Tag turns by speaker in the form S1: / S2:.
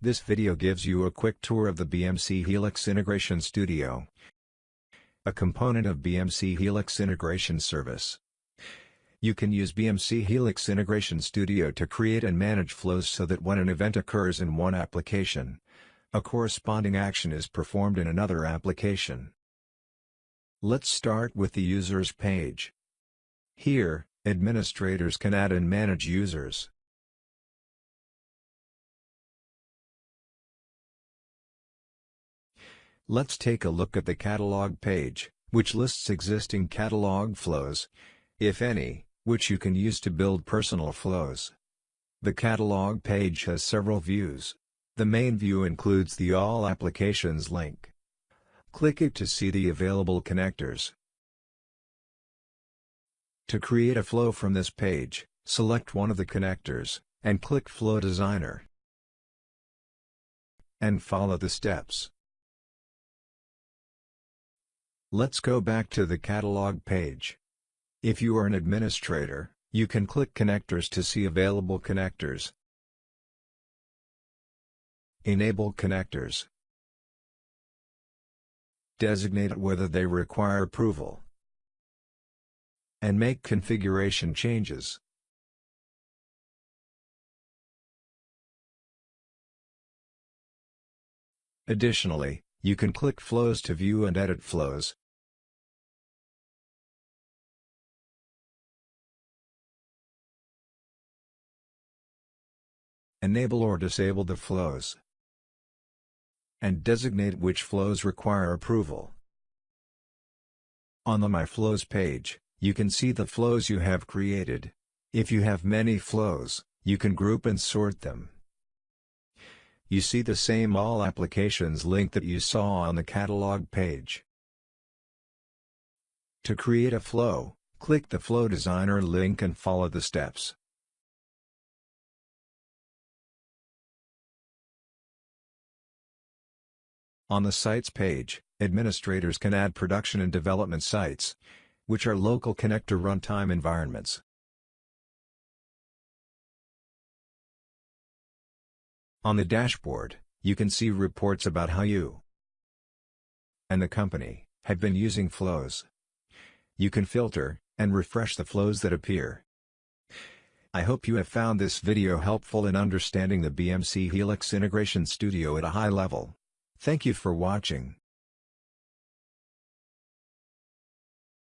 S1: This video gives you a quick tour of the BMC Helix Integration Studio, a component of BMC Helix Integration Service. You can use BMC Helix Integration Studio to create and manage flows so that when an event occurs in one application, a corresponding action is performed in another application. Let's start with the Users page. Here, administrators can add and manage users. Let's take a look at the catalog page, which lists existing catalog flows, if any, which you can use to build personal flows. The catalog page has several views. The main view includes the All Applications link. Click it to see the available connectors. To create a flow from this page, select one of the connectors, and click Flow Designer. And follow the steps. Let's go back to the catalog page. If you are an administrator, you can click Connectors to see available connectors. Enable connectors. Designate whether they require approval. And make configuration changes. Additionally, you can click Flows to view and edit flows. Enable or disable the flows. And designate which flows require approval. On the My Flows page, you can see the flows you have created. If you have many flows, you can group and sort them you see the same All Applications link that you saw on the catalog page. To create a flow, click the Flow Designer link and follow the steps. On the Sites page, administrators can add production and development sites, which are local connector runtime environments. On the dashboard, you can see reports about how you and the company have been using flows. You can filter and refresh the flows that appear. I hope you have found this video helpful in understanding the BMC Helix Integration Studio at a high level. Thank you for watching.